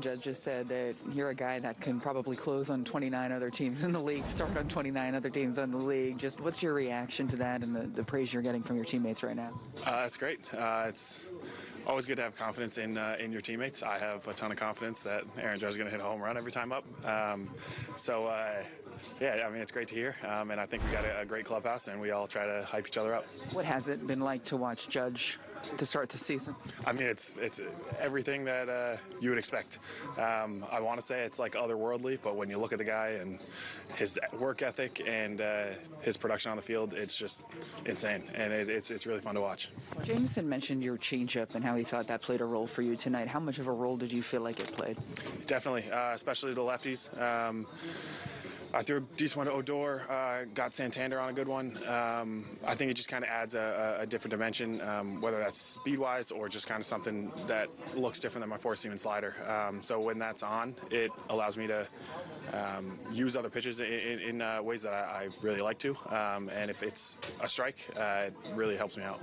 Judge just said that you're a guy that can probably close on 29 other teams in the league, start on 29 other teams in the league. Just what's your reaction to that and the, the praise you're getting from your teammates right now? Uh, that's great. Uh, it's always good to have confidence in uh, in your teammates. I have a ton of confidence that Aaron Judge is going to hit a home run every time up. Um, so uh, yeah, I mean it's great to hear, um, and I think we got a, a great clubhouse, and we all try to hype each other up. What has it been like to watch Judge to start the season? I mean, it's it's everything that uh, you would expect. Um, I want to say it's like otherworldly, but when you look at the guy and his work ethic and uh, his production on the field, it's just insane, and it, it's it's really fun to watch. Jameson mentioned your changeup and how he thought that played a role for you tonight. How much of a role did you feel like it played? Definitely, uh, especially the lefties. Um, I threw a decent one to Odor, uh, got Santander on a good one. Um, I think it just kind of adds a, a, different dimension, um, whether that's speed-wise or just kind of something that looks different than my four-seam and slider. Um, so when that's on, it allows me to um, use other pitches in, in, in uh, ways that I, I, really like to. Um, and if it's a strike, uh, it really helps me out.